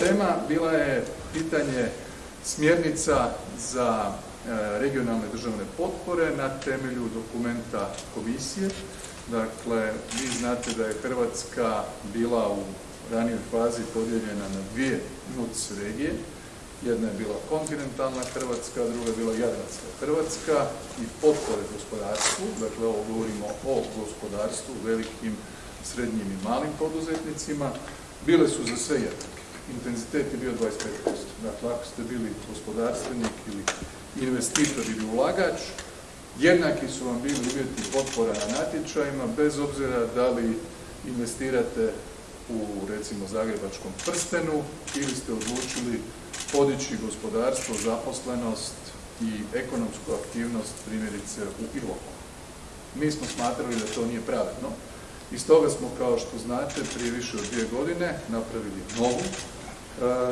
tema bila je pitanje smjernica za e, regionalne državne potpore na temelju dokumenta komisije. Dakle, vi znate da je Hrvatska bila u ranijoj fazi podijeljena na dvije NUC regije. Jedna je bila kontinentalna Hrvatska, druga je bila jadranska Hrvatska i potpore gospodarstvu, dakle ovo govorimo o gospodarstvu, velikim, srednjim i malim poduzetnicima, bile su za sve jednake. Intenzitet je bio 25%. Dakle, ako ste bili gospodarstvenik ili investitor ili ulagač, jednaki su vam bili uvjeti potpora na natječajima, bez obzira da li investirate u recimo zagrebačkom prstenu ili ste odlučili podići gospodarstvo, zaposlenost i ekonomsku aktivnost primjerice u Iloku. Mi smo smatrali da to nije pravedno i stoga smo, kao što znate, prije više od dvije godine napravili novu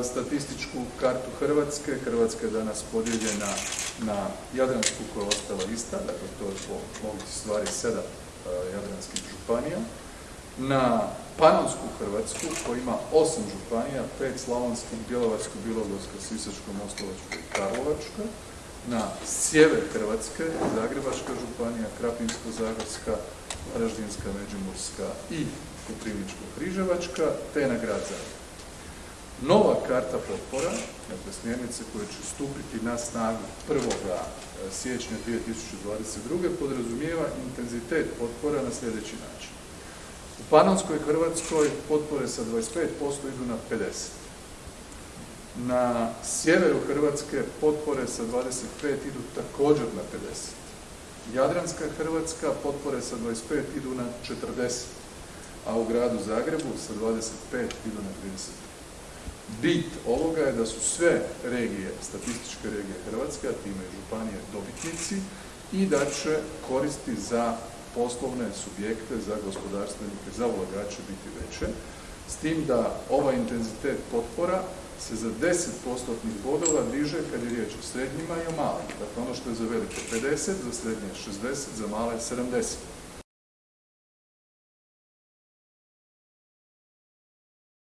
statističku kartu Hrvatske. Hrvatska je danas podijeljena na Jadransku koja je ostala ista, dakle to je po logici stvari sedam e, jadranskih županija, na Panonsku Hrvatsku koja ima osam županija, pet slavonskih, Bjelovarsko-bilogorska, Sisačko-moslavačka i Karlovačka, na sjever Hrvatske, Zagrebačka županija, Krapinsko-zagorska, Varaždinska, Međimurska i Koprivničko-križevačka, te na grad Zagreb. Nova karta potpora, dakle smjernice koje će stupiti na snagu 1. siječnja 2022. podrazumijeva intenzitet potpora na sljedeći način. U Panonskoj Hrvatskoj potpore sa 25% idu na 50%. Na sjeveru Hrvatske potpore sa 25 idu također na 50. Jadranska Hrvatska potpore sa 25 idu na 40, a u gradu Zagrebu sa 25 idu na 30. Bit ovoga je da su sve regije, statističke regije Hrvatske, a time i županije dobitnici i da će koristi za poslovne subjekte, za gospodarstvenike, za ulagače biti veće, s tim da ovaj intenzitet potpora se za 10 postotnih bodova diže kad je riječ o srednjima i o malima. Dakle, ono što je za velike 50, za srednje 60, za male 70.